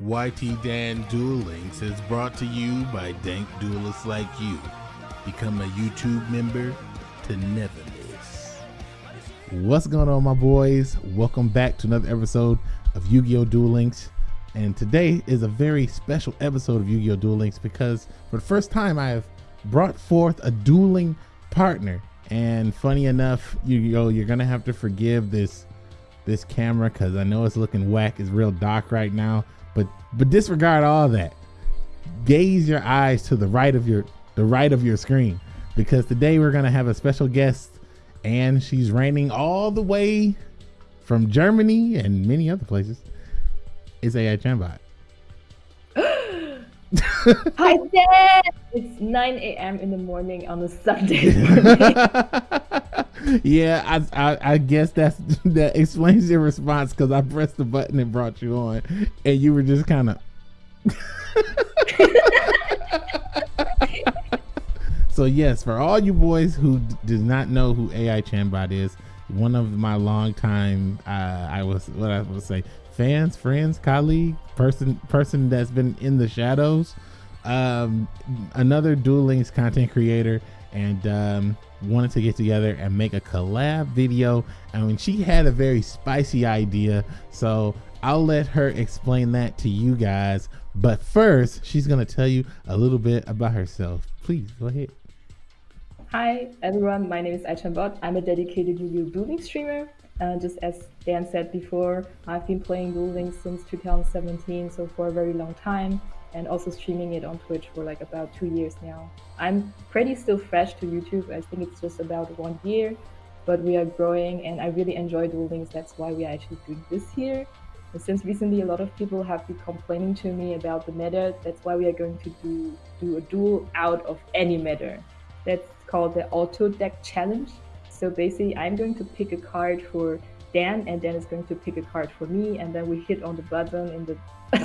YT Dan Duel Links is brought to you by dank duelists like you. Become a YouTube member to never miss. What's going on, my boys? Welcome back to another episode of Yu Gi Oh! Duel Links. And today is a very special episode of Yu Gi Oh! Duel Links because for the first time I have brought forth a dueling partner. And funny enough, Yu Gi Oh! you're gonna have to forgive this this camera because I know it's looking whack. It's real dark right now. But but disregard all that. Gaze your eyes to the right of your the right of your screen because today we're gonna have a special guest and she's reigning all the way from Germany and many other places. It's AI Chambot. Hi, Dad! It's 9 a.m. in the morning on a Sunday morning. yeah, I, I, I guess that's that explains your response because I pressed the button and brought you on, and you were just kind of. so yes, for all you boys who d- does not know who AI Chambot is, one of my longtime, uh, I was what I would say, fans, friends, colleague, person, person that's been in the shadows, um, another Duel Links content creator, and um, wanted to get together and make a collab video. I mean, she had a very spicy idea, so I'll let her explain that to you guys. But first, she's gonna tell you a little bit about herself. Please go ahead. Hi, everyone. My name is Aichambot. I'm a dedicated Yu-Gi-Oh! Duel streamer. Uh, just as Dan said before, I've been playing building since 2017, so for a very long time, and also streaming it on Twitch for like about two years now. I'm pretty still fresh to YouTube. I think it's just about one year, but we are growing, and I really enjoy Duel Links. That's why we are actually doing this here. And since recently a lot of people have been complaining to me about the meta, that's why we are going to do do a duel out of any meta. That's called the Auto Deck Challenge. So basically, I'm going to pick a card for Dan, and Dan is going to pick a card for me, and then we hit on the button in the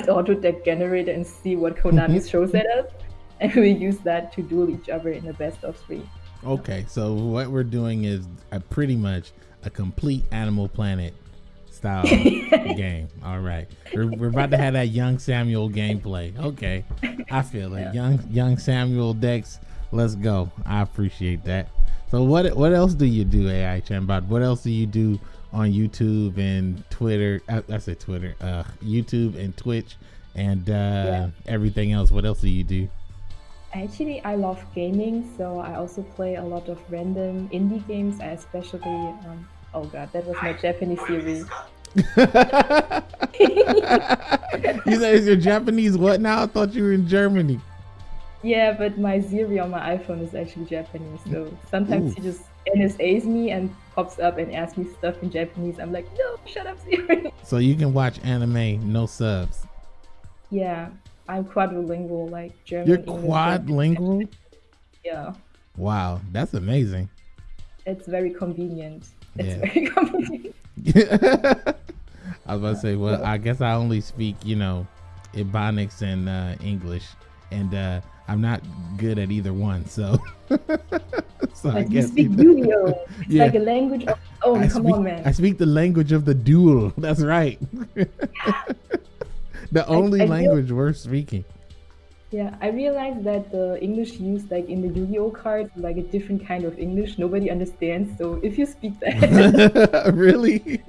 Auto Deck generator and see what Konami mhm. shows at us, and we use that to duel each other in a best of three. Okay, so what we're doing is a pretty much a complete Animal Planet style game. All right, we're, we're about to have that young Samuel gameplay. Okay, I feel it. Yeah. Young young Samuel decks. Let's go. I appreciate that. So what what else do you do, AI Chambot? What else do you do on YouTube and Twitter? I, I said Twitter, uh, YouTube and Twitch and uh, Yeah. everything else. What else do you do? Actually, I love gaming, so I also play a lot of random indie games. I especially, um, oh god, that was my Japanese series. you said it's your Japanese what now? I thought you were in Germany. Yeah, but my Siri on my iPhone is actually Japanese, so sometimes Ooh. he just NSAs me and pops up and asks me stuff in Japanese. I'm like, no, shut up, Siri. So you can watch anime, no subs. yeah, I'm quadrilingual, like German. You're English, quadlingual? Yeah, Wow, that's amazing. it's very convenient. It's Yeah. very convenient. I was about to say, well, I guess I only speak, you know, Ebonics and uh, English, and uh, I'm not good at either one. So, so I Like you guess speak you know. Yu-Gi-Oh! It's Yeah. like a language of own. I Come speak, on, man. I speak the language of the duel. That's right. the only I feel- language worth speaking. Yeah, I realized that the English used like in the Yu-Gi-Oh cards like a different kind of English nobody understands. So if you speak that, really?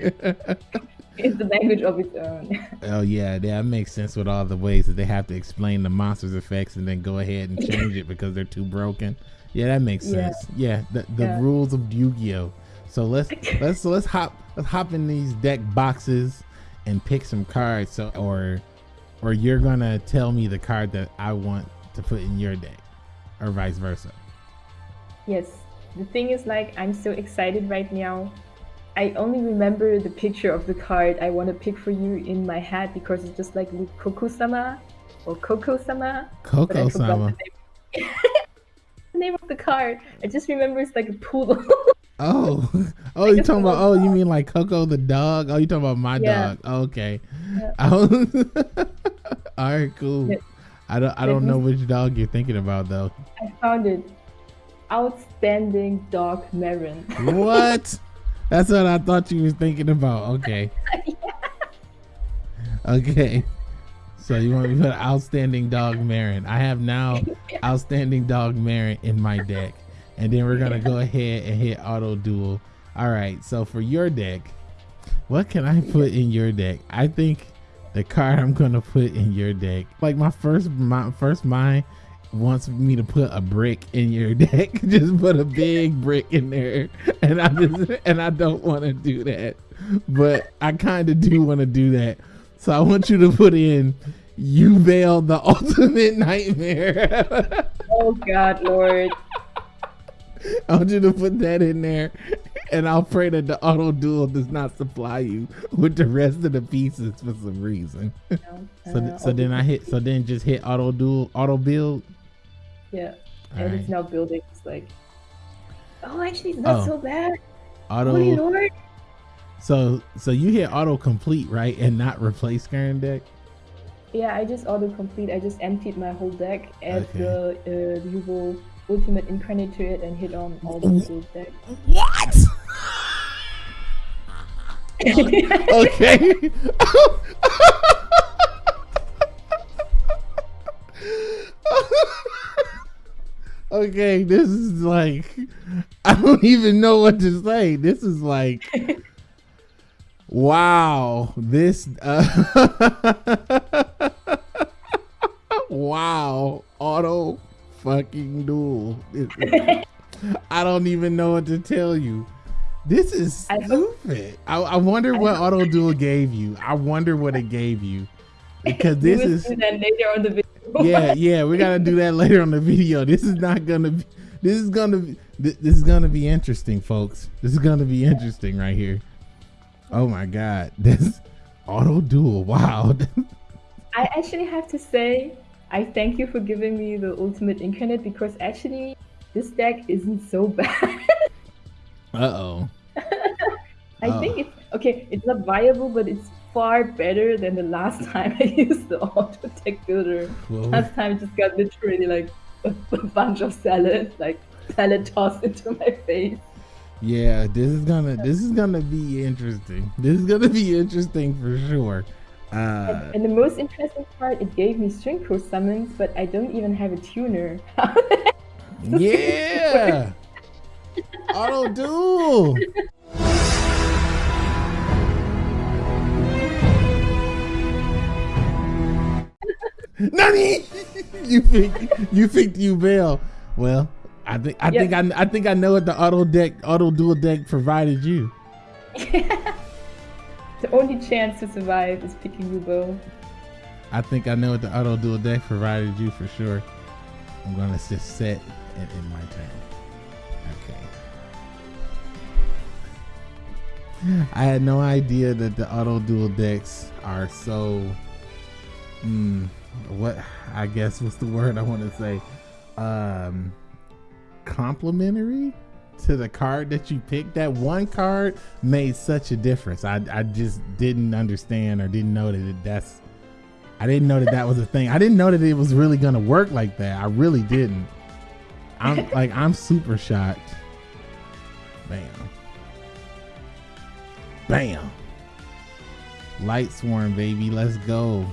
It's the language of its own. oh yeah, that makes sense with all the ways that they have to explain the monsters effects and then go ahead and change it because they're too broken. Yeah, that makes Yeah. sense. Yeah, the, the Yeah. rules of Yu-Gi-Oh. So let's let's so let's hop let's hop in these deck boxes and pick some cards. So or or you're gonna tell me the card that I want to put in your deck, or vice versa. Yes, the thing is like I'm so excited right now. I only remember the picture of the card I want to pick for you in my head because it's just like Koku-sama or Coco-sama. but I Coco forgot Sama. The name. the name of the card. I just remember it's like a poodle. Oh, oh, oh, you talking about? Oh, you mean like Coco the dog? Oh, you talking about my Yeah. dog? Okay. Yeah. Oh, all right, cool. Yeah. I don't, I don't know which dog you're thinking about though. I found it. Outstanding dog Marron. What? That's what I thought you was thinking about. Okay. Okay. So you want me to put outstanding dog Marron? I have now outstanding dog Marron in my deck, and then we're gonna go ahead and hit auto duel. All right. So for your deck, what can I put in your deck? I think the card I'm gonna put in your deck, like my first my first mind wants me to put a brick in your deck. just put a big brick in there, and I just and I don't want to do that, but I kind of do want to do that. So I want you to put in Yubel the ultimate nightmare. oh God, Lord. I want you to put that in there, and I'll pray that the auto duel does not supply you with the rest of the pieces for some reason. No, so, uh, so then I hit. So then just hit auto duel, auto build. Yeah, All and right. it's now building. It's like, oh, actually, it's not oh. so bad. Auto. Holy Lord. So, so you hit auto complete, right, and not replace current deck. Yeah, I just auto complete. I just emptied my whole deck, add okay. the uh, Yubel ultimate incarnate to it, and hit on all the build deck. What? okay. okay, this is like I don't even know what to say. This is like wow. This uh, wow. Auto fucking duel. I don't even know what to tell you. This is stupid. I, I wonder what auto duel gave you. I wonder what it gave you because this is later on the video yeah, yeah, we gotta do that later on the video. This is not gonna be. This is gonna be. This is gonna be interesting, folks. This is gonna be interesting right here. Oh my god, this auto duel. Wow. I actually have to say, I thank you for giving me the ultimate incarnate because actually, this deck isn't so bad. uh oh. I oh. think it's okay. It's not viable, but it's far better than the last time I used the auto tech builder. Whoa. Last time I just got literally like a, a bunch of salad, like salad tossed into my face. Yeah, this is gonna this is gonna be interesting. This is gonna be interesting for sure. Uh, and, and, the most interesting part, it gave me string crow summons, but I don't even have a tuner. yeah, auto duel. Nani? you think you think you bail? Well, I think I yep. think I, I think I know what the auto deck auto duel deck provided you. the only chance to survive is picking you, Bo. I think I know what the auto duel deck provided you for sure. I'm gonna just set it in my turn. Okay. I had no idea that the auto duel decks are so. Hmm what I guess was the word I want to say. Um complimentary to the card that you picked? That one card made such a difference. I, I just didn't understand or didn't know that it, that's I didn't know that that was a thing. I didn't know that it was really gonna work like that. I really didn't. I'm like I'm super shocked. Bam. Bam. Lightsworn baby. Let's go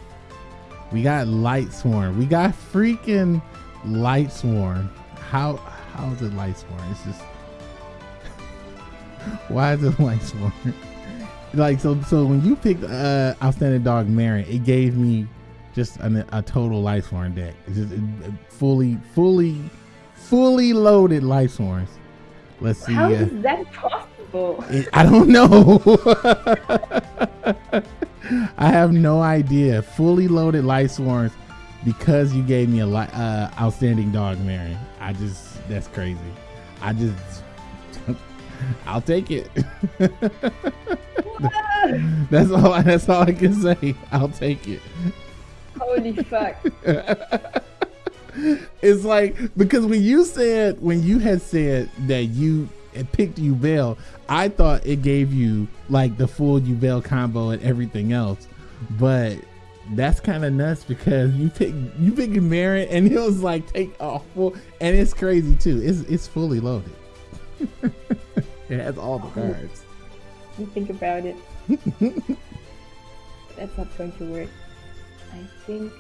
we got Lightsworn. We got freaking Lightsworn. How how is it Lightsworn? It's just why is it Lightsworn? like so so when you picked uh outstanding dog Marron, it gave me just an, a total Lightsworn deck. It's just it, it fully fully fully loaded Swarms. Let's see. How uh, is that possible? It, I don't know. I have no idea. Fully loaded Lightsworns because you gave me a li- uh, outstanding dog, Mary. I just that's crazy. I just I'll take it. that's all. That's all I can say. I'll take it. Holy fuck! it's like because when you said when you had said that you had picked Yubel, I thought it gave you like the full Yubel combo and everything else, but that's kind of nuts because you pick you pick Marron and it was like take off full and it's crazy too. It's it's fully loaded. it has all the oh. cards. You think about it. that's not going to work. I think.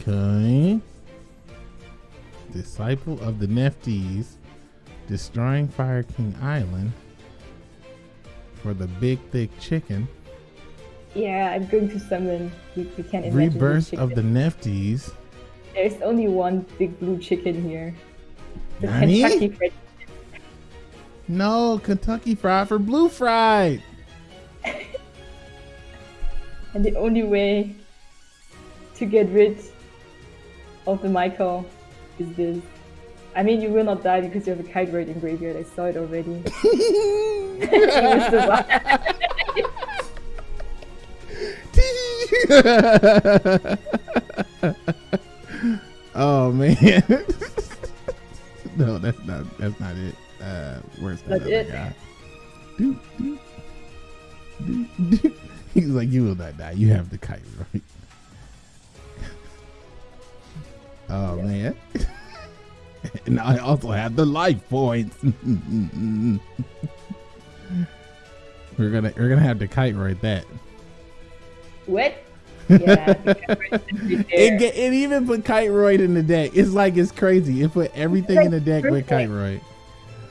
Okay. Disciple of the Nephthys, destroying Fire King Island for the big thick chicken. Yeah, I'm going to summon. We, we can't imagine. Rebirth of the Nephthys. There's only one big blue chicken here. The Nani? Kentucky Fried No, Kentucky Fried for Blue Fried. And the only way to get rid of the Michael is this. I mean, you will not die because you have a Kiteroid in graveyard. I saw it already. You will survive. oh man. no, that's not that's not it. Uh where's that That's other it? guy? Doot, doot, doot, doot. He's like, you will not die. You have the kite, right? Oh man. And I also have the life points. we're gonna we're gonna have to kite right that. what? Yeah, the camera is right It, get, it even put Kiteroid in the deck. It's like it's crazy. It put everything in the deck with perfect. Kiteroid.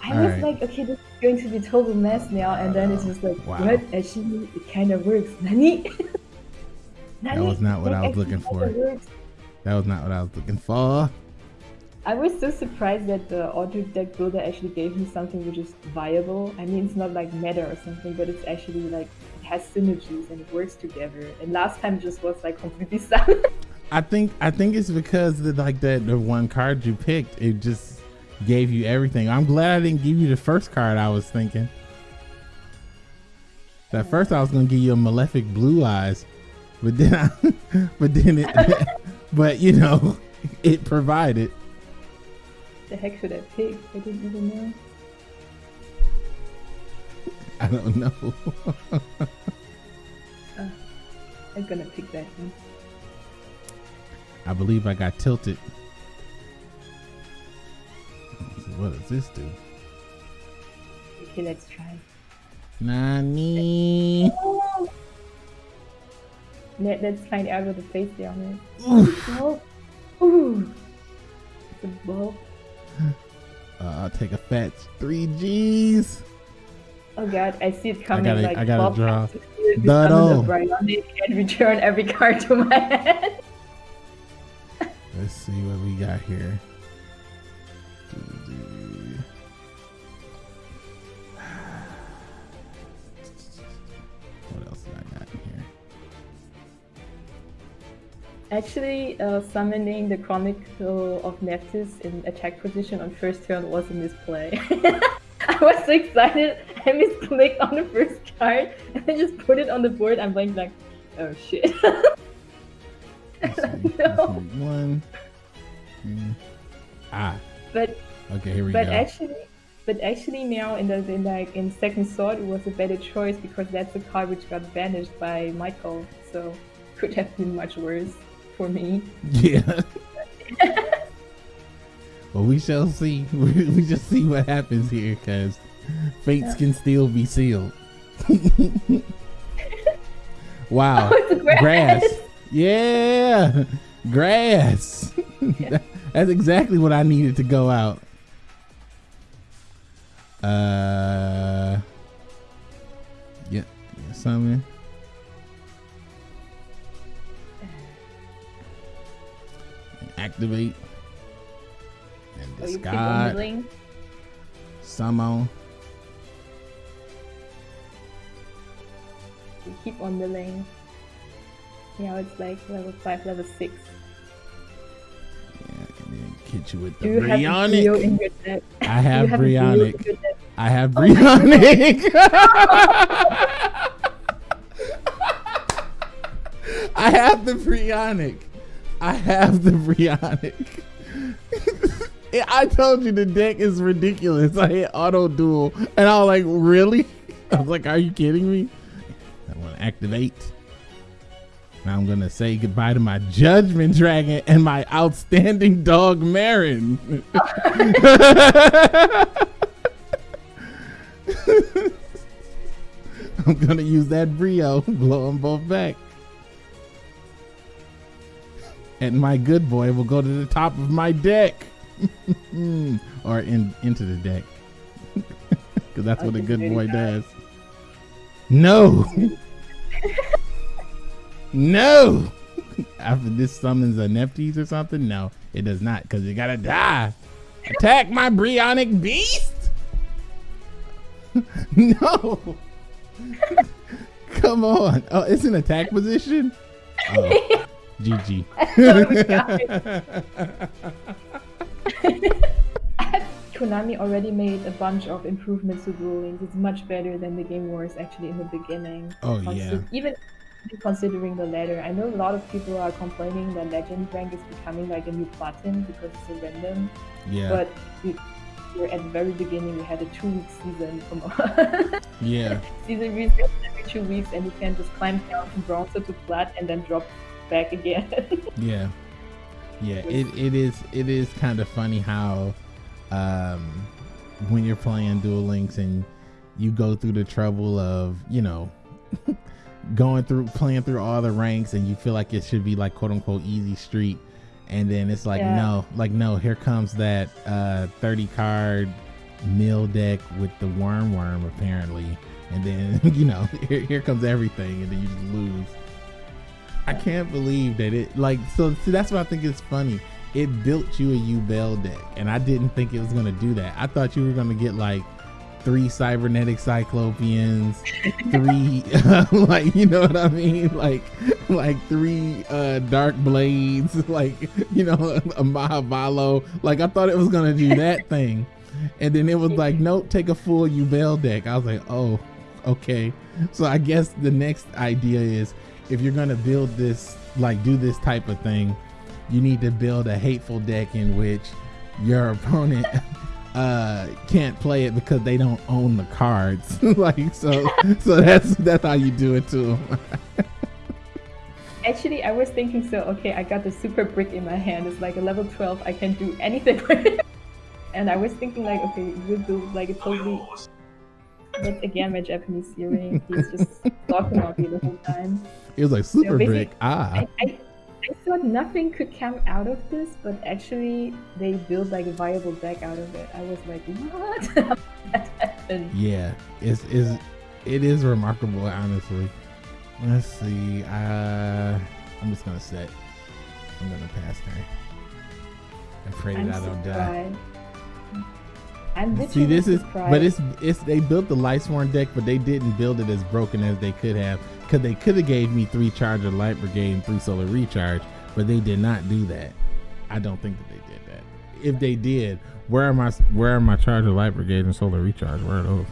I was Alright. like, okay, this is going to be total mess now, and then it's just like, Wow. what? Actually, it kind of works. Nani? Nani? was not what I was looking for. That was not what I was looking for. I was so surprised that the auto deck builder actually gave me something which is viable. I mean, it's not like meta or something, but it's actually like it has synergies and it works together. And last time just was like completely silent. I think I think it's because the like that the one card you picked, it just gave you everything. I'm glad I didn't give you the first card I was thinking. At first I was gonna give you a malefic blue eyes, but then I, but then it, but you know, it provided. The heck should I pick? I didn't even know. I don't know. Ah, I'm gonna pick that one. I believe I got tilted. What does this do? Okay, let's try. Nani? Let, let's find out what the face down. Oh, ooh, the ball. Uh, I'll take a fat three G's. Oh god, I see it coming. gotta- like I gotta draw. has to do Dado. and return every card to my hand. Let's see what we got here. Actually, uh, summoning the Chronicle of Nephthys in attack position on first turn was a misplay. I was so excited, I misclicked on the first card and I just put it on the board. I'm like, like, oh shit. Let's see. Let's No. One. two. Ah. but Okay, here we but go. actually, but actually now in the in like in second sword it was a better choice because that's the card which got banished by Michael. So could have been much worse for me. Yeah. well, we shall see. We, we just see what happens here, because fates can still be sealed. wow. Oh, grass. grass. Yeah. Grass. That's exactly what I needed to go out. Uh. Yeah, summon. Activate. And Oh, discard. milling. Summon. You keep on milling. Yeah, it's like level five, level six. Yeah, and then hit you with the you Brionac. deck? I have a Brio in Brionac. I have Oh Brionac. I have the Brionac. I have the Brionac. I told you the deck is ridiculous. I hit auto duel and I was like, really? I was like, are you kidding me? I want to activate. Now I'm gonna say goodbye to my Judgment Dragon and my outstanding dog Marron. I'm gonna use that brio, blow them both back. And my good boy will go to the top of my deck. or in into the deck. Because that's what a good boy does. No! no! After this summons a Nephthys or something? No, it does not, because you gotta die. Attack my Brionac beast? no! Come on. Oh, it's an attack position? Oh, GG. Oh, Konami already made a bunch of improvements to Duel Links. It's much better than the game was actually in the beginning. Oh yeah. Even considering the ladder, I know a lot of people are complaining that Legend rank is becoming like a new platinum because it's so random. Yeah. But we, we're at the very beginning. We had a two-week season from yeah. season reset every two weeks, and you can just climb down from bronze to plat and then drop back again. yeah. Yeah. It, it is it is kind of funny how um, when you're playing Duel Links and you go through the trouble of, you know, going through playing through all the ranks and you feel like it should be like quote unquote easy street and then it's like yeah. no like no here comes that uh 30 card mill deck with the worm worm apparently and then you know here, here comes everything and then you just lose i can't believe that it like so see that's what i think is funny it built you a Yubel deck, and I didn't think it was gonna do that. I thought you were gonna get like three cybernetic cyclopeans, three like you know what I mean, like like three uh dark blades, like you know a Mahavalo. Like I thought it was gonna do that thing, and then it was like nope, take a full Yubel deck. I was like, oh, okay. So I guess the next idea is if you're gonna build this, like do this type of thing you need to build a hateful deck in which your opponent uh can't play it because they don't own the cards. Like so so that's that's how you do it to them actually i was thinking so okay i got the super brick in my hand. It's like a level 12 i can do anything with it. And i was thinking like okay we'll do like a totally but again my japanese hearing he's just talking about me the whole time it was like super so brick ah I, I, I thought nothing could come out of this, but actually they built like a viable deck out of it. I was like, what? yeah, it's, it's it is remarkable, honestly. Let's see. Uh, I'm just gonna set. I'm gonna pass her. And pray that I don't die. I'm See, this is, but it's it's they built the Lightsworn deck, but they didn't build it as broken as they could have because they could have gave me three charger light brigade and three solar recharge, but they did not do that. I don't think that they did that. If they did, where are my where are my charger light brigade and solar recharge? Where are those?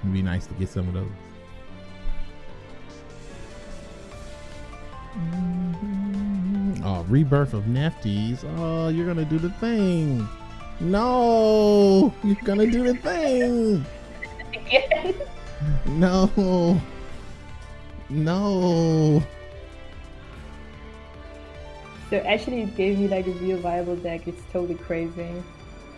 It'd be nice to get some of those. Mm-hmm. Oh, rebirth of Nephthys. Oh, you're gonna do the thing. No, you're gonna do the thing. Again. No. No. So actually, it gave me like a real viable deck. It's totally crazy.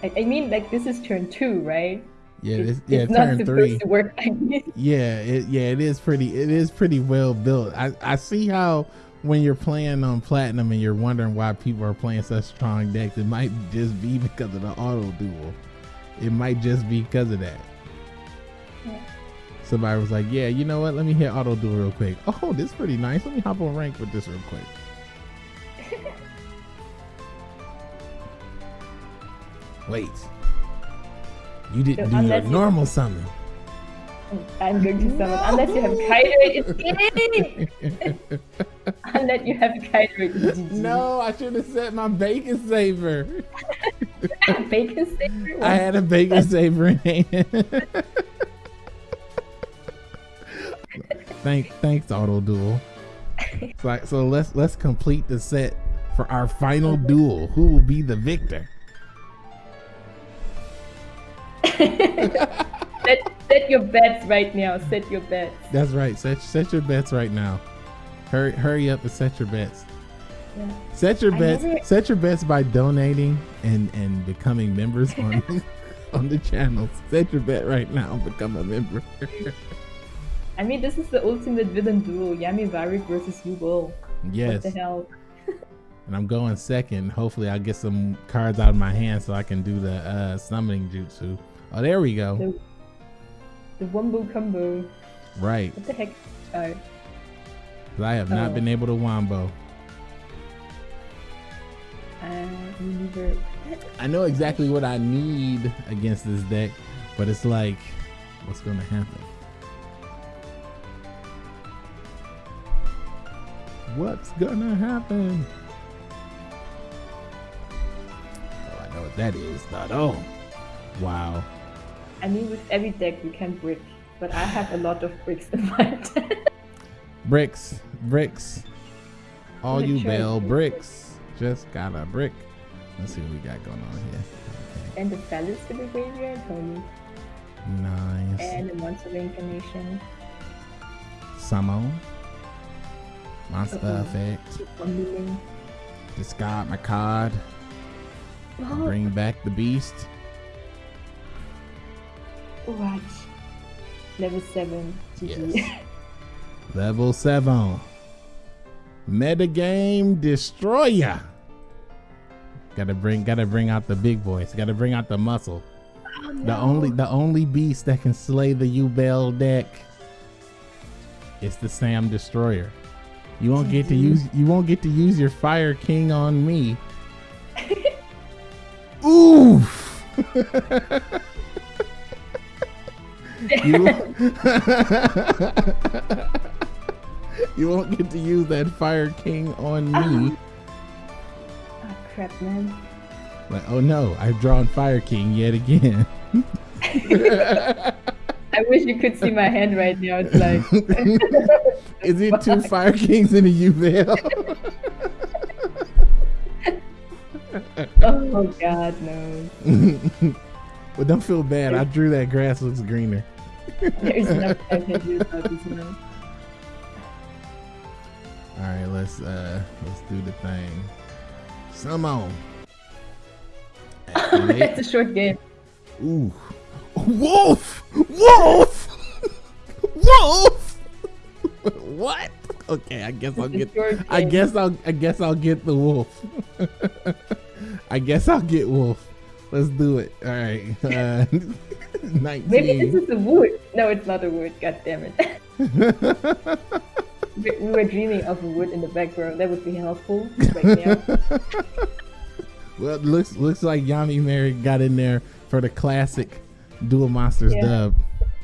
I, I mean, like this is turn two, right? Yeah, it's, yeah, it's turn three. Like yeah, it, yeah, it is pretty. It is pretty well built. I I see how when you're playing on platinum and you're wondering why people are playing such strong decks, it might just be because of the auto duel. It might just be because of that. Yeah somebody was like, "Yeah, you know what? Let me hit auto duel real quick. Oh, this is pretty nice. Let me hop on rank with this real quick." Wait, you didn't so do your normal summon. I'm going to summon unless you have Kydrate. Unless you have a Kydrate. No, I should have set my bacon saver. bacon saver. I had a bacon saver in hand. Thank, thanks, Auto Duel. So, so let's let's complete the set for our final duel. Who will be the victor? set, set your bets right now. Set your bets. That's right. Set set your bets right now. Hurry hurry up and set your bets. Yeah. Set your bets. Never... Set your bets by donating and and becoming members on on the channel. Set your bet right now. Become a member. I mean, this is the ultimate villain duel: Yami Marik versus Yubel. Yes. What the hell? and I'm going second. Hopefully, I'll get some cards out of my hand so I can do the uh, summoning jutsu. Oh, there we go. The, the Wombo combo. Right. What the heck? Oh. I have not Oh. been able to wombo. Uh. I know exactly what I need against this deck, but it's like, what's going to happen? What's gonna happen? Oh, I know what that is. Not oh, wow. I mean, with every deck you can brick, but I have a lot of bricks in my deck. Bricks, bricks. All you bell bricks. Just got a brick. Let's see what we got going on here. and the Phallus to the graveyard, Tony. Okay. Nice. And the Monster Reincarnation. Summon. Monster effect. Keep on moving. Discard my card. Oh, Bring back the beast. right. Level 7. GG. Yes. Level 7. Metagame Destroyer. Gotta bring gotta bring out the big boys. Gotta bring out the muscle. Oh, The only the only beast that can slay the Yubel deck is the Sam Destroyer. You won't get to Mhm. use you won't get to use your Fire King on me. Oof. you, you won't get to use that Fire King on me. Ah, crap, man. Like, oh no, I've drawn Fire King yet again. I wish you could see my hand right now. It's like, Is it two Fire Kings in a Yubel? oh god, no. well, don't feel bad. I drew that grass looks greener. There's nothing I can do about this now. All right, let's uh let's do the thing. Summon. it's a short game. Ooh. Wolf! Wolf! Wolf! what? Okay, I guess I'll get I guess I'll I guess I'll get the wolf. I guess I'll get wolf. Let's do it. All right. Uh, Maybe this is a wood. No, it's not a wood. God damn it. We we were dreaming of a wood in the background. That would be helpful. Right now. well, it looks looks like Yami Mary got in there for the classic Duel Monsters Yeah. dub.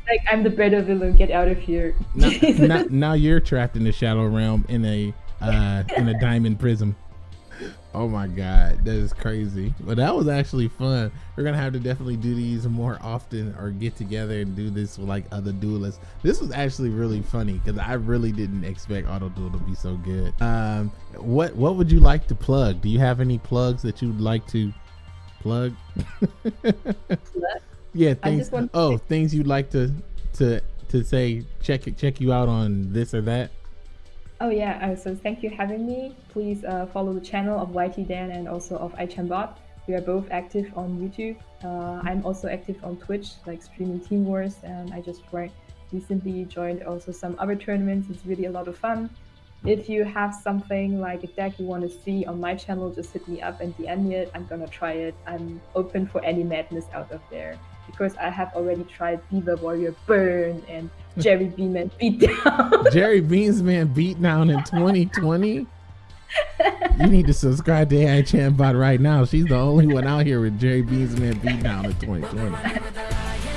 Like I'm the better villain. Get out of here. Now, now, now you're trapped in the Shadow Realm in a uh, in a diamond prism. Oh my god, that is crazy. But that was actually fun. We're gonna have to definitely do these more often, or get together and do this with like other duelists. This was actually really funny because I really didn't expect Auto Duel to be so good. Um, what what would you like to plug? Do you have any plugs that you'd like to plug? yeah, things. oh, things you'd like to to to say. Check it. Check you out on this or that. Oh yeah, uh, so thank you for having me. Please uh, follow the channel of YT Dan and also of iChanbot. We are both active on YouTube. Uh, I'm also active on Twitch, like streaming Team Wars, and I just recently joined also some other tournaments. It's really a lot of fun. If you have something like a deck you want to see on my channel, just hit me up and DM it. I'm gonna try it. I'm open for any madness out of there because I have already tried Beaver Warrior Burn and Jerry Beeman Beatdown. Jerry Beansman beat down in 2020. You need to subscribe to AI Chatbot right now. She's the only one out here with Jerry Beansman beat down in 2020.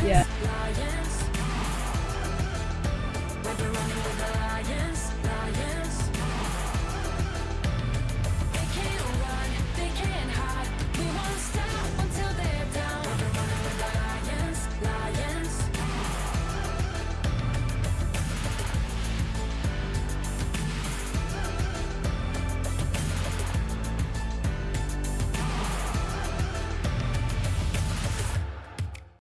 yeah.